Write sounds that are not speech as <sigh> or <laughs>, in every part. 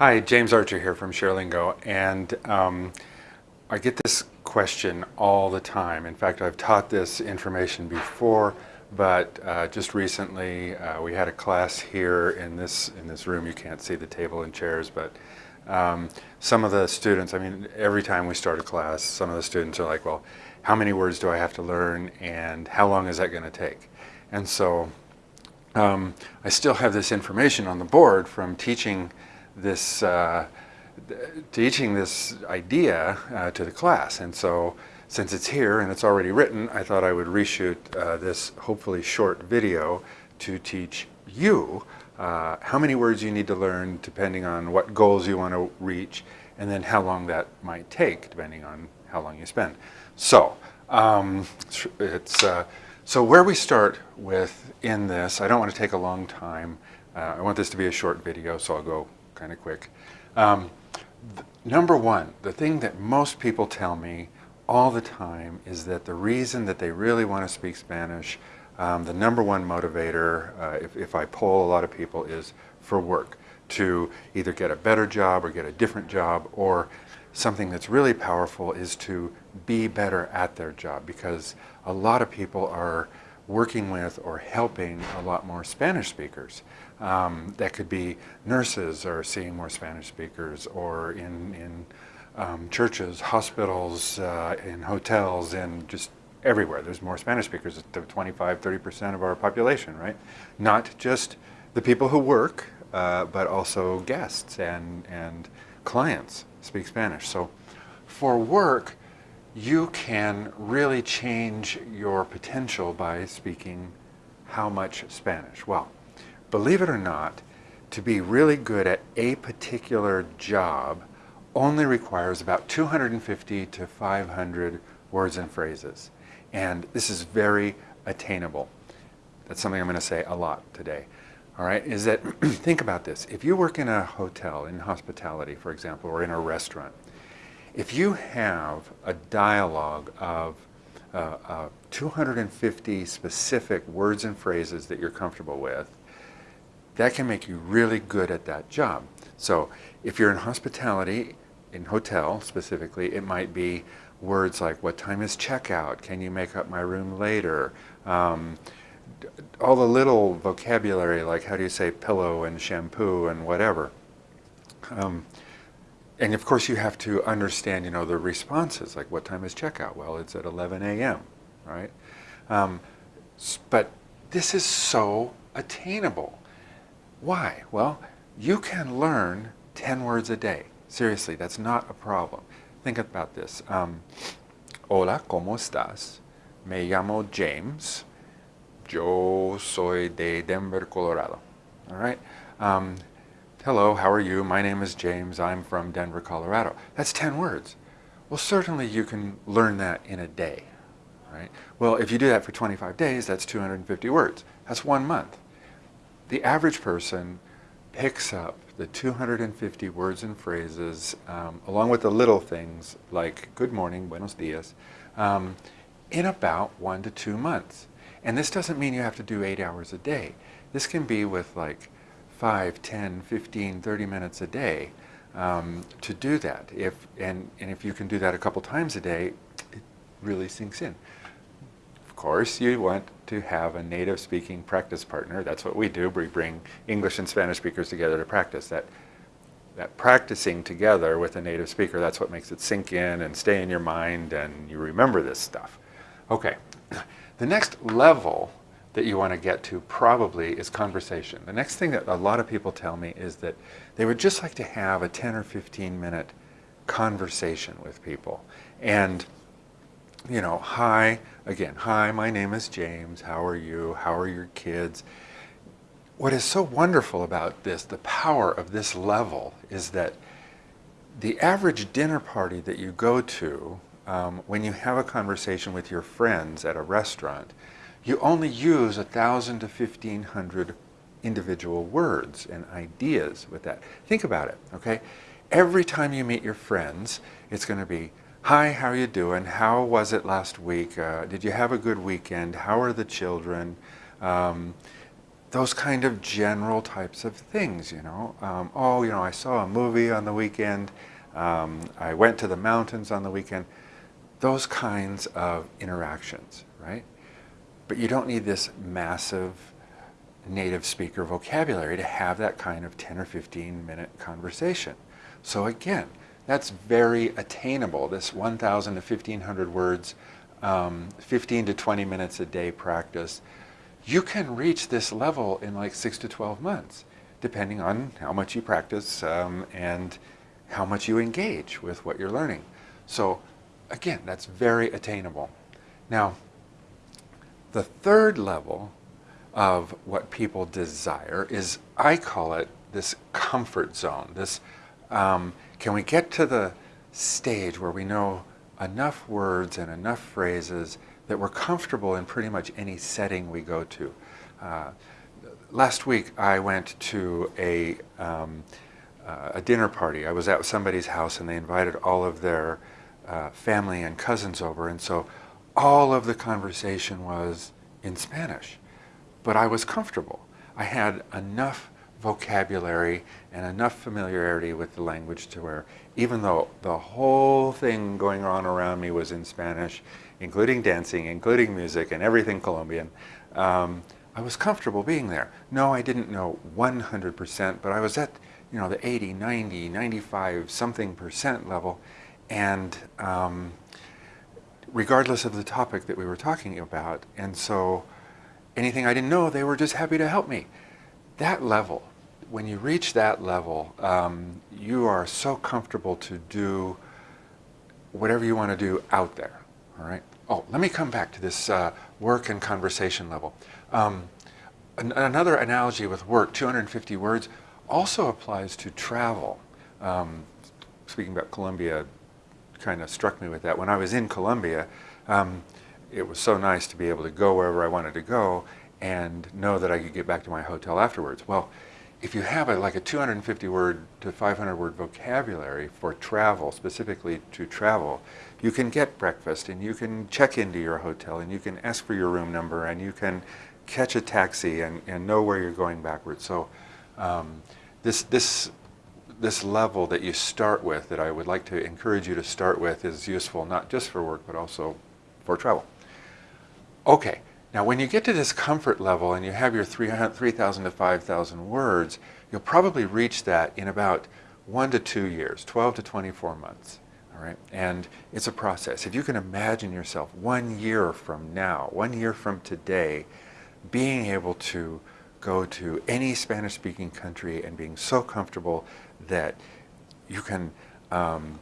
Hi, James Archer here from ShareLingo, and um, I get this question all the time. In fact, I've taught this information before, but uh, just recently uh, we had a class here in this in this room. You can't see the table and chairs, but um, some of the students, I mean, every time we start a class, some of the students are like, well, how many words do I have to learn and how long is that going to take? And so um, I still have this information on the board from teaching this uh, teaching this idea uh, to the class. And so since it's here and it's already written, I thought I would reshoot uh, this hopefully short video to teach you uh, how many words you need to learn depending on what goals you want to reach and then how long that might take depending on how long you spend. So um, it's uh, so where we start with in this, I don't want to take a long time. Uh, I want this to be a short video, so I'll go kind of quick. Um, number one, the thing that most people tell me all the time is that the reason that they really want to speak Spanish, um, the number one motivator, uh, if, if I poll a lot of people, is for work, to either get a better job or get a different job, or something that's really powerful is to be better at their job because a lot of people are working with or helping a lot more Spanish speakers. Um, that could be nurses are seeing more Spanish speakers or in, in um, churches, hospitals, uh, in hotels, and just everywhere. There's more Spanish speakers, it's 25, 30% of our population, right? Not just the people who work, uh, but also guests and, and clients speak Spanish. So for work, you can really change your potential by speaking how much Spanish? Well, believe it or not, to be really good at a particular job only requires about 250 to 500 words and phrases. And this is very attainable. That's something I'm going to say a lot today. All right, is that, <clears throat> think about this. If you work in a hotel, in hospitality, for example, or in a restaurant, if you have a dialogue of uh, uh, 250 specific words and phrases that you're comfortable with, that can make you really good at that job. So if you're in hospitality, in hotel specifically, it might be words like, what time is checkout? Can you make up my room later? Um, all the little vocabulary like how do you say pillow and shampoo and whatever. Um, and of course you have to understand, you know, the responses, like what time is checkout? Well, it's at 11 a.m., right? Um, but this is so attainable. Why? Well, you can learn 10 words a day. Seriously, that's not a problem. Think about this. Um, Hola, ¿cómo estás? Me llamo James. Yo soy de Denver, Colorado. All right? Um, Hello, how are you? My name is James. I'm from Denver, Colorado. That's 10 words. Well, certainly you can learn that in a day, right? Well, if you do that for 25 days, that's 250 words. That's one month. The average person picks up the 250 words and phrases, um, along with the little things like good morning, buenos dias, um, in about one to two months. And this doesn't mean you have to do eight hours a day. This can be with like 5, 10, 15, 30 minutes a day um, to do that. If, and, and if you can do that a couple times a day, it really sinks in. Of course, you want to have a native speaking practice partner. That's what we do. We bring English and Spanish speakers together to practice. That, that practicing together with a native speaker, that's what makes it sink in and stay in your mind and you remember this stuff. Okay, <clears throat> the next level that you want to get to probably is conversation. The next thing that a lot of people tell me is that they would just like to have a 10 or 15 minute conversation with people. And, you know, hi, again, hi, my name is James, how are you, how are your kids? What is so wonderful about this, the power of this level, is that the average dinner party that you go to um, when you have a conversation with your friends at a restaurant, you only use a thousand to fifteen hundred individual words and ideas with that. Think about it, okay? Every time you meet your friends, it's going to be, hi, how are you doing? How was it last week? Uh, did you have a good weekend? How are the children? Um, those kind of general types of things, you know. Um, oh, you know, I saw a movie on the weekend. Um, I went to the mountains on the weekend. Those kinds of interactions, right? But you don't need this massive native speaker vocabulary to have that kind of 10 or 15 minute conversation. So again, that's very attainable, this 1,000 to 1,500 words, um, 15 to 20 minutes a day practice. You can reach this level in like 6 to 12 months, depending on how much you practice um, and how much you engage with what you're learning. So again, that's very attainable. Now, the third level of what people desire is, I call it this comfort zone. This, um, can we get to the stage where we know enough words and enough phrases that we're comfortable in pretty much any setting we go to. Uh, last week I went to a, um, uh, a dinner party. I was at somebody's house and they invited all of their uh, family and cousins over and so all of the conversation was in Spanish but I was comfortable. I had enough vocabulary and enough familiarity with the language to where even though the whole thing going on around me was in Spanish, including dancing, including music and everything Colombian, um, I was comfortable being there. No, I didn't know 100%, but I was at you know the 80, 90, 95 something percent level and um, regardless of the topic that we were talking about. And so anything I didn't know, they were just happy to help me. That level, when you reach that level, um, you are so comfortable to do whatever you want to do out there, all right? Oh, let me come back to this uh, work and conversation level. Um, an another analogy with work, 250 words, also applies to travel. Um, speaking about Colombia, kind of struck me with that. When I was in Colombia, um, it was so nice to be able to go wherever I wanted to go and know that I could get back to my hotel afterwards. Well, if you have a, like a 250 word to 500 word vocabulary for travel, specifically to travel, you can get breakfast and you can check into your hotel and you can ask for your room number and you can catch a taxi and, and know where you're going backwards. So um, this, this, this level that you start with, that I would like to encourage you to start with, is useful not just for work but also for travel. Okay, now when you get to this comfort level and you have your 3,000 to 5,000 words, you'll probably reach that in about one to two years, 12 to 24 months. All right, and it's a process. If you can imagine yourself one year from now, one year from today, being able to go to any Spanish-speaking country and being so comfortable that you can um,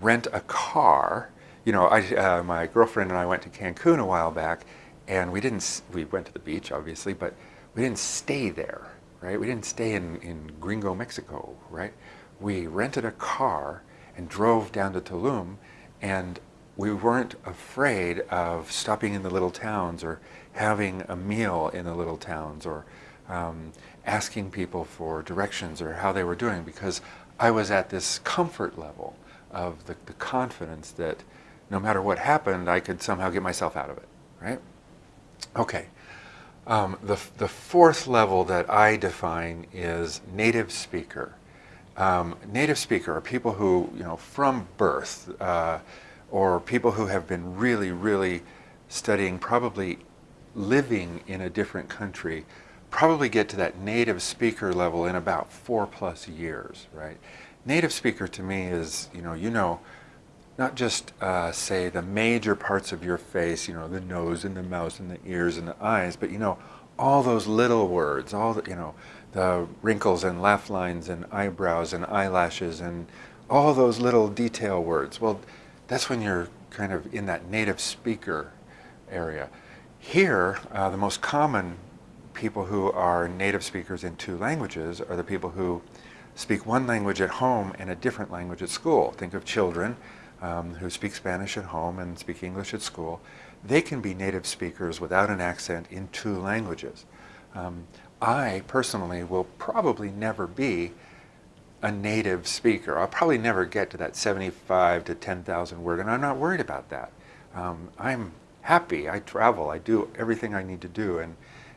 rent a car you know, I, uh, my girlfriend and I went to Cancun a while back, and we didn't, we went to the beach, obviously, but we didn't stay there, right? We didn't stay in, in Gringo, Mexico, right? We rented a car and drove down to Tulum, and we weren't afraid of stopping in the little towns or having a meal in the little towns or um, asking people for directions or how they were doing because I was at this comfort level of the, the confidence that no matter what happened, I could somehow get myself out of it, right? Okay. Um, the, the fourth level that I define is native speaker. Um, native speaker are people who, you know, from birth, uh, or people who have been really, really studying, probably living in a different country, probably get to that native speaker level in about four plus years, right? Native speaker to me is, you know, you know, not just uh, say the major parts of your face, you know, the nose and the mouth and the ears and the eyes, but you know, all those little words, all the, you know, the wrinkles and laugh lines and eyebrows and eyelashes and all those little detail words. Well, that's when you're kind of in that native speaker area. Here, uh, the most common people who are native speakers in two languages are the people who speak one language at home and a different language at school. Think of children um, who speak Spanish at home and speak English at school, they can be native speakers without an accent in two languages. Um, I personally will probably never be a native speaker. I'll probably never get to that 75 to 10,000 word, and I'm not worried about that. Um, I'm happy. I travel. I do everything I need to do, and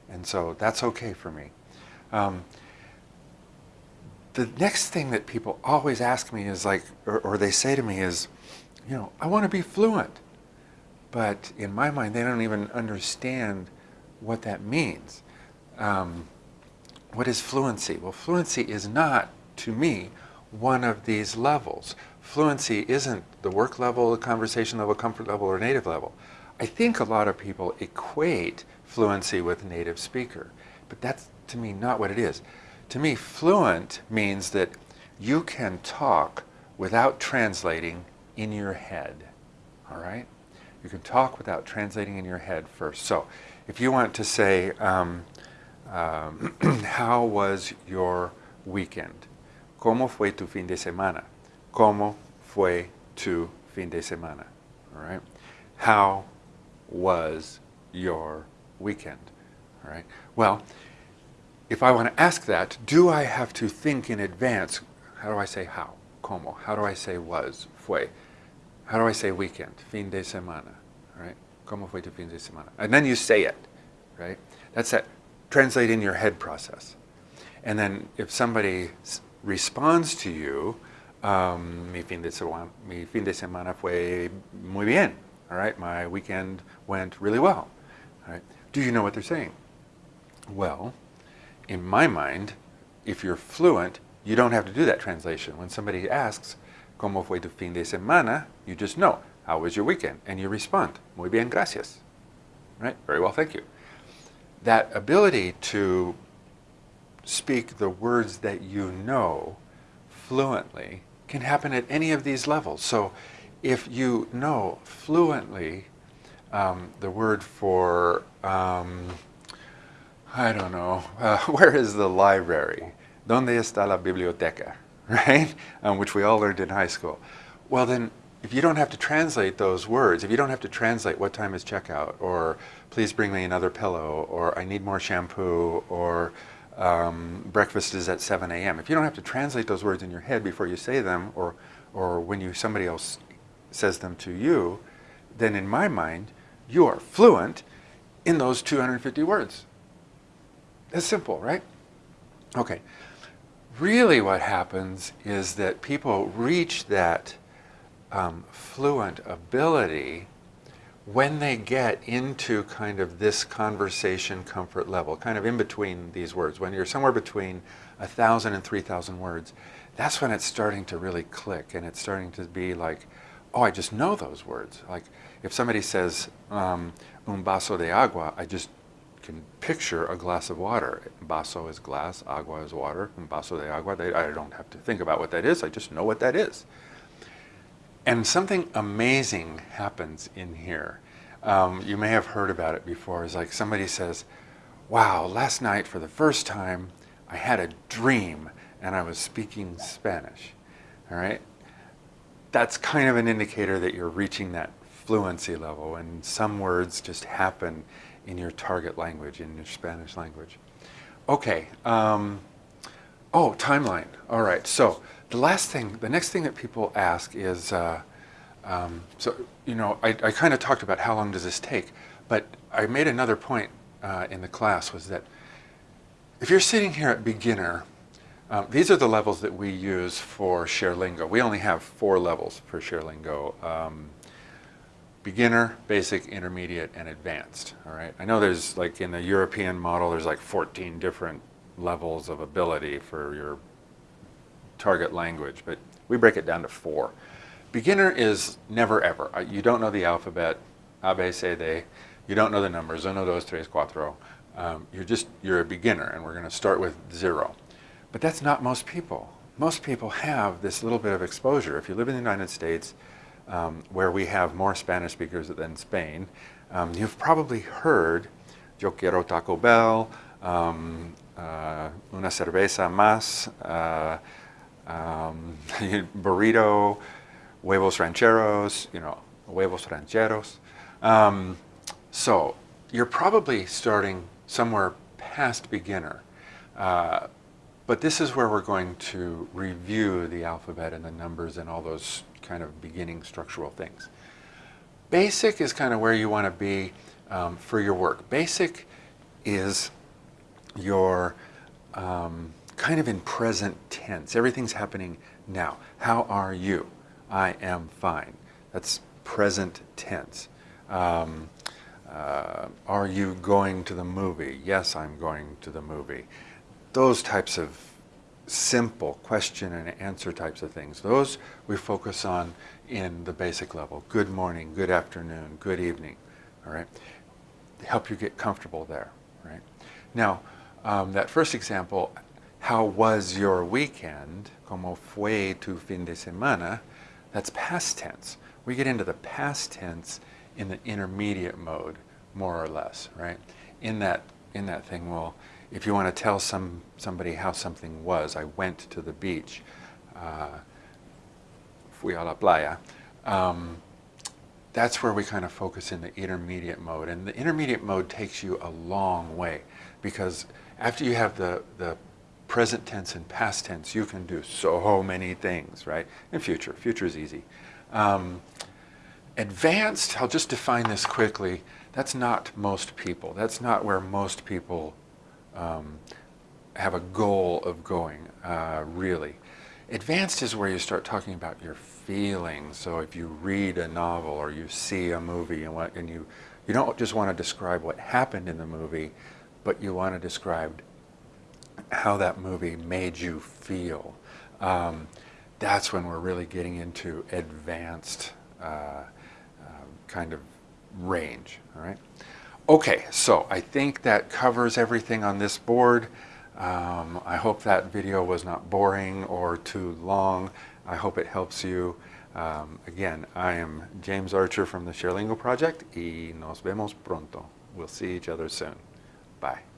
and so that's okay for me. Um, the next thing that people always ask me is like, or, or they say to me is, you know, I want to be fluent, but in my mind, they don't even understand what that means. Um, what is fluency? Well, fluency is not, to me, one of these levels. Fluency isn't the work level, the conversation level, comfort level, or native level. I think a lot of people equate fluency with native speaker, but that's, to me, not what it is. To me, fluent means that you can talk without translating in your head, all right? You can talk without translating in your head first. So if you want to say, um, um, <clears throat> how was your weekend? ¿Cómo fue tu fin de semana? ¿Cómo fue tu fin de semana? All right. How was your weekend? All right. Well, if I want to ask that, do I have to think in advance? How do I say how? ¿Cómo? How do I say was? Fue? How do I say weekend? Fin de semana. All right. ¿Cómo fue tu fin de semana? And then you say it, right? That's that translate in your head process. And then if somebody responds to you, um, mi, fin de semana, mi fin de semana fue muy bien. All right, my weekend went really well. All right, do you know what they're saying? Well, in my mind, if you're fluent, you don't have to do that translation. When somebody asks, ¿Cómo fue tu fin de semana? You just know, how was your weekend? And you respond, muy bien, gracias. Right? Very well, thank you that ability to speak the words that you know fluently can happen at any of these levels. So if you know fluently um, the word for, um, I don't know, <laughs> uh, where is the library? ¿Dónde está la biblioteca? <laughs> Right? Um, which we all learned in high school. Well then, if you don't have to translate those words, if you don't have to translate what time is checkout, or please bring me another pillow, or I need more shampoo, or um, breakfast is at 7 a.m. If you don't have to translate those words in your head before you say them, or, or when you somebody else says them to you, then in my mind, you are fluent in those 250 words. That's simple, right? Okay. Really what happens is that people reach that um, fluent ability when they get into kind of this conversation comfort level, kind of in between these words, when you're somewhere between a 1,000 and 3,000 words, that's when it's starting to really click and it's starting to be like, oh, I just know those words. Like if somebody says um, un vaso de agua, I just can picture a glass of water. Vaso is glass, agua is water, un vaso de agua. They, I don't have to think about what that is, I just know what that is. And something amazing happens in here. Um, you may have heard about it before. It's like somebody says, wow, last night for the first time, I had a dream and I was speaking Spanish. All right? That's kind of an indicator that you're reaching that fluency level and some words just happen in your target language, in your Spanish language. Okay. Um, oh, timeline. All right. So the last thing, the next thing that people ask is, uh, um, so, you know, I, I kind of talked about how long does this take, but I made another point uh, in the class was that if you're sitting here at beginner, um, these are the levels that we use for ShareLingo. We only have four levels for ShareLingo. Um, beginner, basic, intermediate, and advanced, all right? I know there's like in the European model, there's like 14 different levels of ability for your target language, but we break it down to four. Beginner is never ever. Uh, you don't know the alphabet, A, B, C, D. You don't know the numbers, uno, dos, tres, cuatro. Um, you're just, you're a beginner and we're going to start with zero. But that's not most people. Most people have this little bit of exposure. If you live in the United States, um, where we have more Spanish speakers than Spain, um, you've probably heard Yo quiero Taco Bell, um, uh, una cerveza más, uh, um, <laughs> burrito, huevos rancheros, you know, huevos rancheros. Um, so you're probably starting somewhere past beginner. Uh, but this is where we're going to review the alphabet and the numbers and all those kind of beginning structural things. Basic is kind of where you want to be um, for your work. Basic is your um, kind of in present tense. Everything's happening now. How are you? I am fine. That's present tense. Um, uh, are you going to the movie? Yes, I'm going to the movie. Those types of simple question and answer types of things, those we focus on in the basic level. Good morning, good afternoon, good evening, all right? Help you get comfortable there, right? Now, um, that first example, how was your weekend? Como fue tu fin de semana? That's past tense. We get into the past tense in the intermediate mode, more or less, right? In that, in that thing, well, if you want to tell some, somebody how something was, I went to the beach, uh, fui a la playa, um, that's where we kind of focus in the intermediate mode. And the intermediate mode takes you a long way because after you have the, the present tense and past tense, you can do so many things, right? In future, future is easy. Um, advanced, I'll just define this quickly, that's not most people. That's not where most people um, have a goal of going, uh, really. Advanced is where you start talking about your feelings. So if you read a novel or you see a movie and, what, and you, you don't just want to describe what happened in the movie, but you want to describe how that movie made you feel. Um, that's when we're really getting into advanced uh, uh, kind of range, all right? Okay, so I think that covers everything on this board. Um, I hope that video was not boring or too long. I hope it helps you. Um, again, I am James Archer from the ShareLingo Project y nos vemos pronto. We'll see each other soon. Bye.